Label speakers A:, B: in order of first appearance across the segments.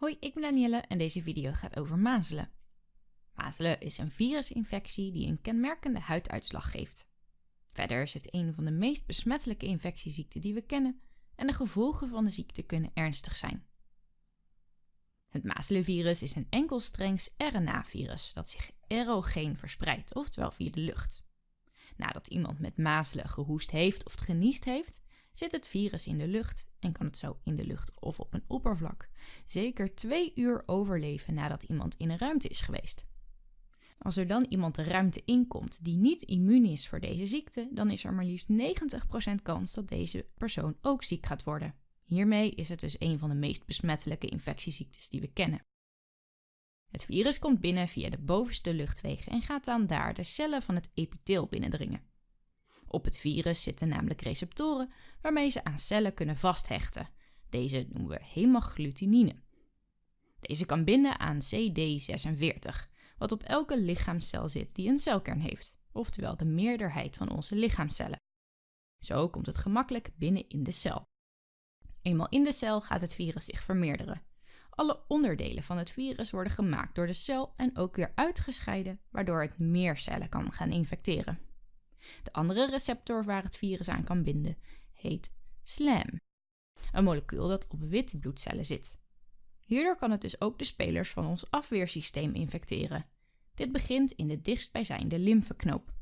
A: Hoi, ik ben Danielle en deze video gaat over mazelen. Mazelen is een virusinfectie die een kenmerkende huiduitslag geeft. Verder is het een van de meest besmettelijke infectieziekten die we kennen en de gevolgen van de ziekte kunnen ernstig zijn. Het mazelenvirus is een enkelstrengs RNA-virus dat zich aerogeen verspreidt, oftewel via de lucht. Nadat iemand met mazelen gehoest heeft of geniest heeft, zit het virus in de lucht en kan het zo in de lucht of op een oppervlak zeker twee uur overleven nadat iemand in een ruimte is geweest. Als er dan iemand de ruimte inkomt die niet immuun is voor deze ziekte, dan is er maar liefst 90% kans dat deze persoon ook ziek gaat worden. Hiermee is het dus een van de meest besmettelijke infectieziektes die we kennen. Het virus komt binnen via de bovenste luchtwegen en gaat dan daar de cellen van het epitheel binnendringen. Op het virus zitten namelijk receptoren waarmee ze aan cellen kunnen vasthechten. Deze noemen we hemagglutinin. Deze kan binden aan CD46, wat op elke lichaamscel zit die een celkern heeft, oftewel de meerderheid van onze lichaamcellen. Zo komt het gemakkelijk binnen in de cel. Eenmaal in de cel gaat het virus zich vermeerderen. Alle onderdelen van het virus worden gemaakt door de cel en ook weer uitgescheiden, waardoor het meer cellen kan gaan infecteren. De andere receptor waar het virus aan kan binden heet SLAM, een molecuul dat op witte bloedcellen zit. Hierdoor kan het dus ook de spelers van ons afweersysteem infecteren. Dit begint in de dichtstbijzijnde lymfeknoop.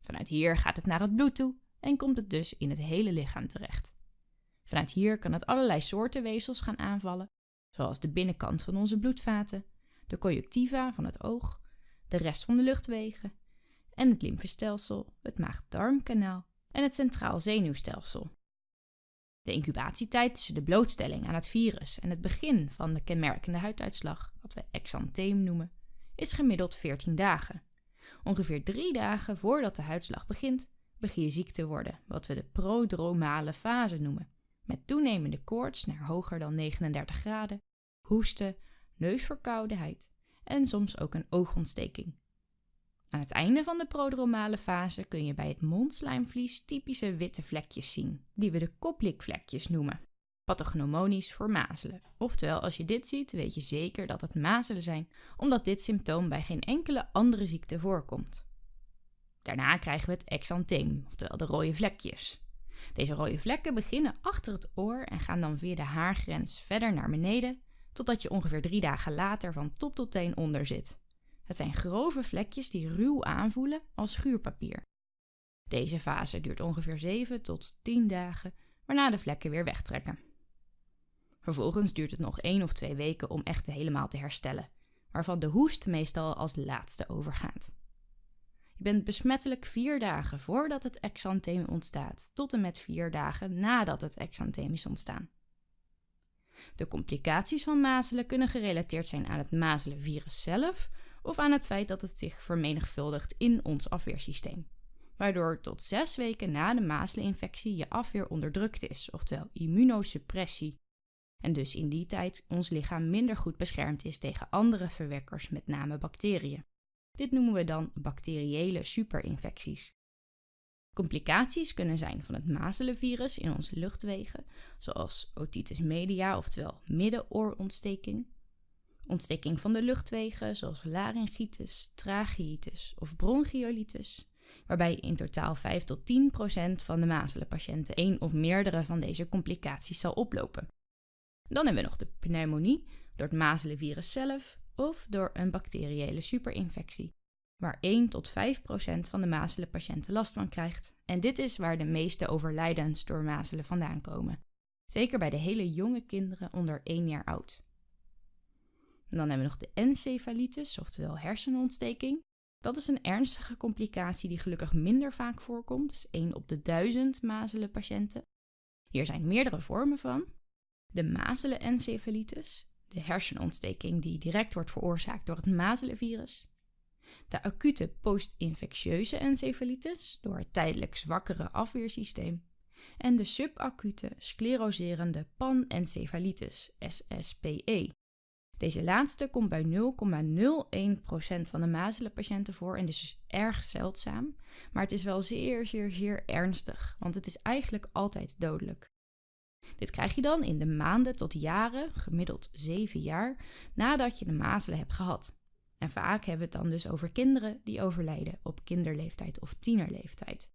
A: Vanuit hier gaat het naar het bloed toe en komt het dus in het hele lichaam terecht. Vanuit hier kan het allerlei soorten weefsels gaan aanvallen, zoals de binnenkant van onze bloedvaten, de conjunctiva van het oog, de rest van de luchtwegen en het lymfestelsel, het maag-darmkanaal en het centraal zenuwstelsel. De incubatietijd tussen de blootstelling aan het virus en het begin van de kenmerkende huiduitslag, wat we exantheem noemen, is gemiddeld 14 dagen. Ongeveer drie dagen voordat de huidslag begint, begin je ziek te worden, wat we de prodromale fase noemen, met toenemende koorts naar hoger dan 39 graden, hoesten, neusverkoudheid en soms ook een oogontsteking. Aan het einde van de prodromale fase kun je bij het mondslijmvlies typische witte vlekjes zien, die we de koplikvlekjes noemen. Pathognomonisch voor mazelen. Oftewel, als je dit ziet, weet je zeker dat het mazelen zijn, omdat dit symptoom bij geen enkele andere ziekte voorkomt. Daarna krijgen we het exantheem, oftewel de rode vlekjes. Deze rode vlekken beginnen achter het oor en gaan dan via de haargrens verder naar beneden, totdat je ongeveer drie dagen later van top tot teen onder zit. Het zijn grove vlekjes die ruw aanvoelen als schuurpapier. Deze fase duurt ongeveer 7 tot 10 dagen, waarna de vlekken weer wegtrekken. Vervolgens duurt het nog 1 of 2 weken om echt helemaal te herstellen, waarvan de hoest meestal als laatste overgaat. Je bent besmettelijk 4 dagen voordat het exantheem ontstaat, tot en met 4 dagen nadat het exantheem is ontstaan. De complicaties van mazelen kunnen gerelateerd zijn aan het mazelenvirus zelf of aan het feit dat het zich vermenigvuldigt in ons afweersysteem. Waardoor tot zes weken na de mazeleninfectie je afweer onderdrukt is, oftewel immunosuppressie. En dus in die tijd ons lichaam minder goed beschermd is tegen andere verwekkers, met name bacteriën. Dit noemen we dan bacteriële superinfecties. Complicaties kunnen zijn van het mazelenvirus in onze luchtwegen, zoals otitis media, oftewel middenoorontsteking, Ontsteking van de luchtwegen, zoals laryngitis, tracheitis of bronchiolitis, waarbij in totaal 5 tot 10 procent van de mazelenpatiënten één of meerdere van deze complicaties zal oplopen. Dan hebben we nog de pneumonie, door het mazelenvirus zelf of door een bacteriële superinfectie, waar 1 tot 5 procent van de mazelenpatiënten last van krijgt. En dit is waar de meeste overlijdens door mazelen vandaan komen. Zeker bij de hele jonge kinderen onder 1 jaar oud. En dan hebben we nog de encefalitis, oftewel hersenontsteking. Dat is een ernstige complicatie die gelukkig minder vaak voorkomt, dus 1 op de 1000 mazelenpatiënten. Hier zijn meerdere vormen van. De mazelenencefalitis, de hersenontsteking die direct wordt veroorzaakt door het mazelenvirus. De acute post-infectieuze encefalitis, door het tijdelijk zwakkere afweersysteem. En de subacute scleroserende panencefalitis, SSPE, deze laatste komt bij 0,01% van de mazelenpatiënten voor en dus is erg zeldzaam. Maar het is wel zeer, zeer, zeer ernstig, want het is eigenlijk altijd dodelijk. Dit krijg je dan in de maanden tot jaren, gemiddeld 7 jaar, nadat je de mazelen hebt gehad. En vaak hebben we het dan dus over kinderen die overlijden op kinderleeftijd of tienerleeftijd.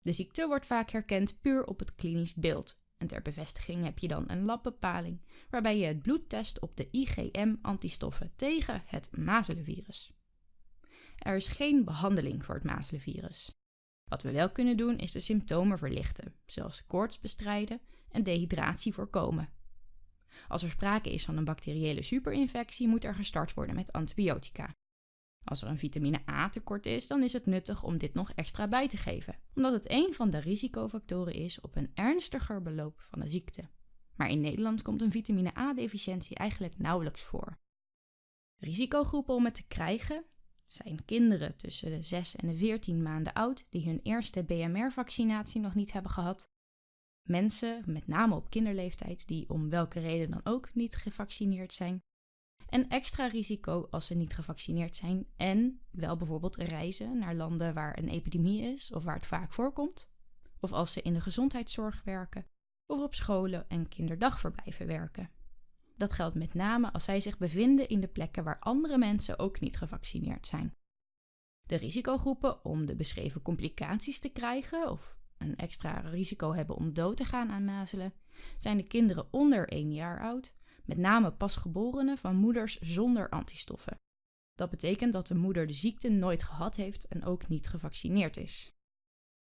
A: De ziekte wordt vaak herkend puur op het klinisch beeld. En ter bevestiging heb je dan een labbepaling waarbij je het bloed test op de IgM-antistoffen tegen het mazelenvirus. Er is geen behandeling voor het mazelenvirus. Wat we wel kunnen doen is de symptomen verlichten, zoals koorts bestrijden en dehydratie voorkomen. Als er sprake is van een bacteriële superinfectie, moet er gestart worden met antibiotica. Als er een vitamine A tekort is, dan is het nuttig om dit nog extra bij te geven, omdat het een van de risicofactoren is op een ernstiger beloop van de ziekte. Maar in Nederland komt een vitamine A-deficiëntie eigenlijk nauwelijks voor. Risicogroepen om het te krijgen zijn kinderen tussen de 6 en de 14 maanden oud die hun eerste BMR-vaccinatie nog niet hebben gehad, mensen, met name op kinderleeftijd, die om welke reden dan ook niet gevaccineerd zijn, en extra risico als ze niet gevaccineerd zijn en wel bijvoorbeeld reizen naar landen waar een epidemie is of waar het vaak voorkomt, of als ze in de gezondheidszorg werken of op scholen en kinderdagverblijven werken. Dat geldt met name als zij zich bevinden in de plekken waar andere mensen ook niet gevaccineerd zijn. De risicogroepen om de beschreven complicaties te krijgen of een extra risico hebben om dood te gaan aan mazelen, zijn de kinderen onder 1 jaar oud, met name pasgeborenen van moeders zonder antistoffen. Dat betekent dat de moeder de ziekte nooit gehad heeft en ook niet gevaccineerd is.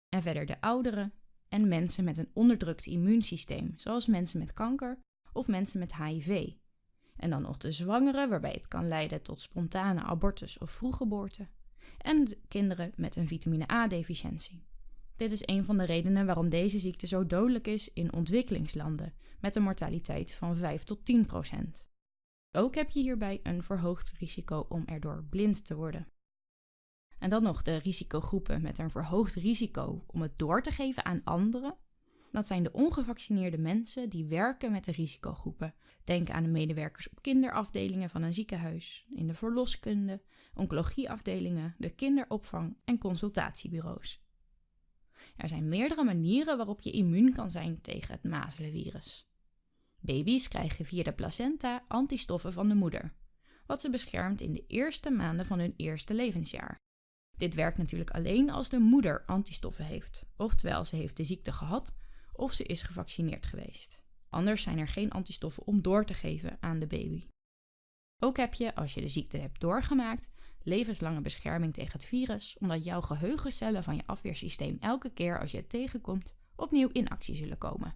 A: En verder de ouderen en mensen met een onderdrukt immuunsysteem, zoals mensen met kanker of mensen met HIV. En dan nog de zwangeren, waarbij het kan leiden tot spontane abortus of vroeggeboorte. En kinderen met een vitamine A-deficiëntie. Dit is een van de redenen waarom deze ziekte zo dodelijk is in ontwikkelingslanden, met een mortaliteit van 5 tot 10 procent. Ook heb je hierbij een verhoogd risico om erdoor blind te worden. En dan nog de risicogroepen met een verhoogd risico om het door te geven aan anderen. Dat zijn de ongevaccineerde mensen die werken met de risicogroepen. Denk aan de medewerkers op kinderafdelingen van een ziekenhuis, in de verloskunde, oncologieafdelingen, de kinderopvang en consultatiebureaus. Er zijn meerdere manieren waarop je immuun kan zijn tegen het mazelenvirus. Baby's krijgen via de placenta antistoffen van de moeder, wat ze beschermt in de eerste maanden van hun eerste levensjaar. Dit werkt natuurlijk alleen als de moeder antistoffen heeft, oftewel ze heeft de ziekte gehad of ze is gevaccineerd geweest. Anders zijn er geen antistoffen om door te geven aan de baby. Ook heb je, als je de ziekte hebt doorgemaakt, levenslange bescherming tegen het virus, omdat jouw geheugencellen van je afweersysteem elke keer als je het tegenkomt opnieuw in actie zullen komen.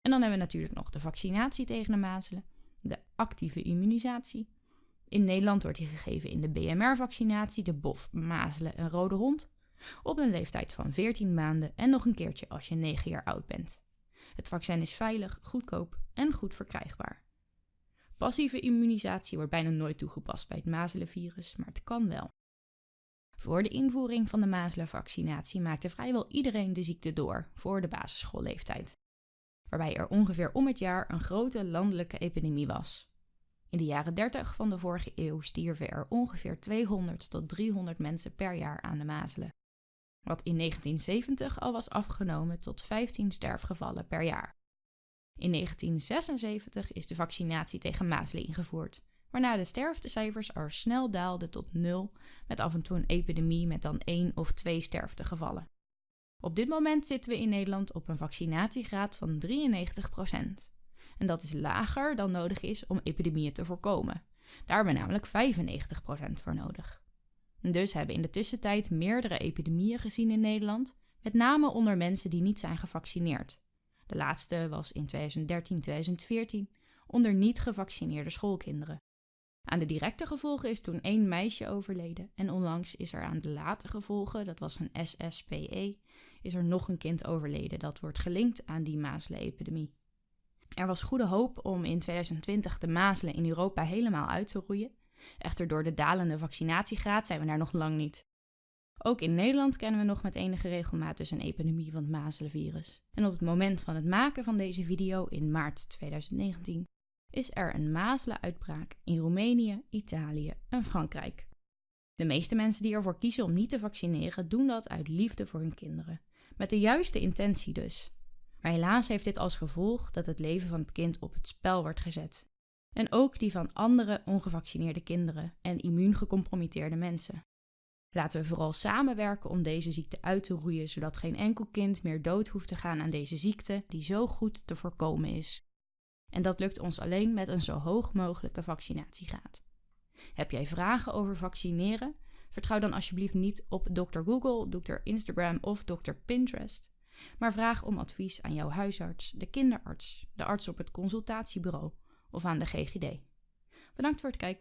A: En dan hebben we natuurlijk nog de vaccinatie tegen de mazelen, de actieve immunisatie. In Nederland wordt die gegeven in de BMR-vaccinatie, de BOF, mazelen en rode hond, op een leeftijd van 14 maanden en nog een keertje als je 9 jaar oud bent. Het vaccin is veilig, goedkoop en goed verkrijgbaar. Passieve immunisatie wordt bijna nooit toegepast bij het mazelenvirus, maar het kan wel. Voor de invoering van de mazelenvaccinatie maakte vrijwel iedereen de ziekte door voor de basisschoolleeftijd, waarbij er ongeveer om het jaar een grote landelijke epidemie was. In de jaren 30 van de vorige eeuw stierven er ongeveer 200 tot 300 mensen per jaar aan de mazelen, wat in 1970 al was afgenomen tot 15 sterfgevallen per jaar. In 1976 is de vaccinatie tegen mazelen ingevoerd, waarna de sterftecijfers al snel daalden tot nul, met af en toe een epidemie met dan één of twee sterftegevallen. Op dit moment zitten we in Nederland op een vaccinatiegraad van 93%. En dat is lager dan nodig is om epidemieën te voorkomen. Daar hebben we namelijk 95% voor nodig. Dus hebben in de tussentijd meerdere epidemieën gezien in Nederland, met name onder mensen die niet zijn gevaccineerd. De laatste was in 2013-2014 onder niet gevaccineerde schoolkinderen. Aan de directe gevolgen is toen één meisje overleden en onlangs is er aan de late gevolgen, dat was een SSPE, is er nog een kind overleden dat wordt gelinkt aan die mazelenepidemie. Er was goede hoop om in 2020 de mazelen in Europa helemaal uit te roeien. Echter door de dalende vaccinatiegraad zijn we daar nog lang niet. Ook in Nederland kennen we nog met enige regelmaat dus een epidemie van het mazelenvirus. En op het moment van het maken van deze video in maart 2019 is er een mazelenuitbraak in Roemenië, Italië en Frankrijk. De meeste mensen die ervoor kiezen om niet te vaccineren doen dat uit liefde voor hun kinderen. Met de juiste intentie dus. Maar helaas heeft dit als gevolg dat het leven van het kind op het spel wordt gezet. En ook die van andere ongevaccineerde kinderen en immuungecompromitteerde mensen. Laten we vooral samenwerken om deze ziekte uit te roeien, zodat geen enkel kind meer dood hoeft te gaan aan deze ziekte die zo goed te voorkomen is. En dat lukt ons alleen met een zo hoog mogelijke vaccinatiegraad. Heb jij vragen over vaccineren? Vertrouw dan alsjeblieft niet op Dr. Google, Dr. Instagram of Dr. Pinterest. Maar vraag om advies aan jouw huisarts, de kinderarts, de arts op het consultatiebureau of aan de GGD. Bedankt voor het kijken.